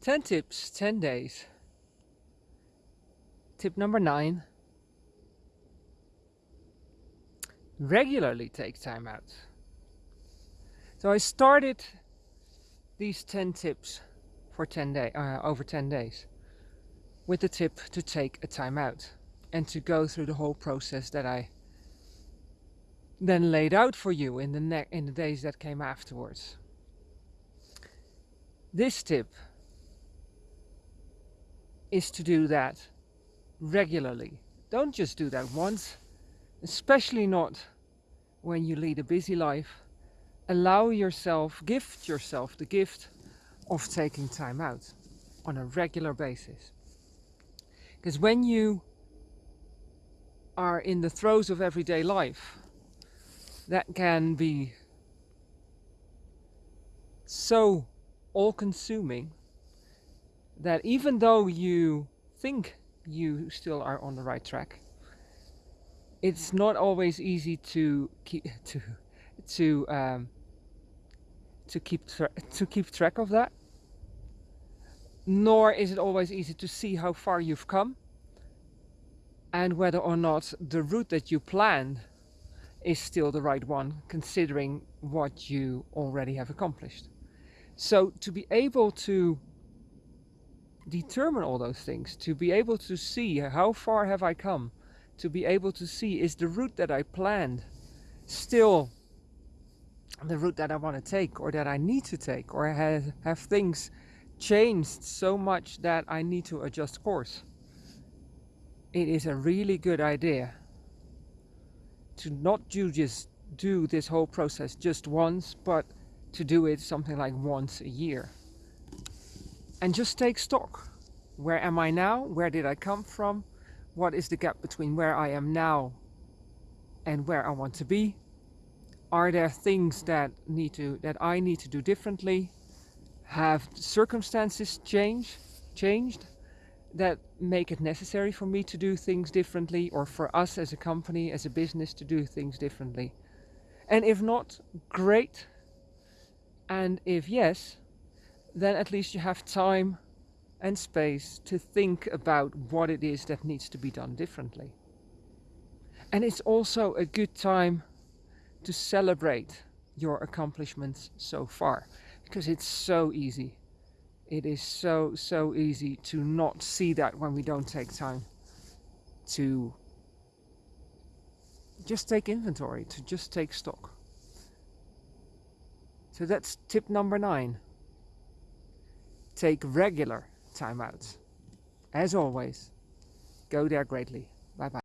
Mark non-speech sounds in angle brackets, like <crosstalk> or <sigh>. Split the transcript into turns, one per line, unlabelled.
10 tips, 10 days. Tip number 9. Regularly take time out. So I started these 10 tips for 10 day, uh, over 10 days with the tip to take a time out and to go through the whole process that I then laid out for you in the, in the days that came afterwards. This tip is to do that regularly. Don't just do that once, especially not when you lead a busy life. Allow yourself, gift yourself the gift of taking time out on a regular basis. Because when you are in the throes of everyday life, that can be so all-consuming that even though you think you still are on the right track, it's not always easy to keep <laughs> to to um, to keep to keep track of that. Nor is it always easy to see how far you've come and whether or not the route that you planned is still the right one, considering what you already have accomplished. So to be able to determine all those things, to be able to see how far have I come, to be able to see is the route that I planned still the route that I want to take or that I need to take or have, have things changed so much that I need to adjust course. It is a really good idea to not do just do this whole process just once but to do it something like once a year and just take stock. Where am I now? Where did I come from? What is the gap between where I am now and where I want to be? Are there things that need to that I need to do differently? Have circumstances changed changed that make it necessary for me to do things differently or for us as a company, as a business to do things differently? And if not, great. And if yes, then at least you have time and space to think about what it is that needs to be done differently. And it's also a good time to celebrate your accomplishments so far because it's so easy. It is so, so easy to not see that when we don't take time to just take inventory, to just take stock. So that's tip number nine take regular timeouts. As always, go there greatly. Bye bye.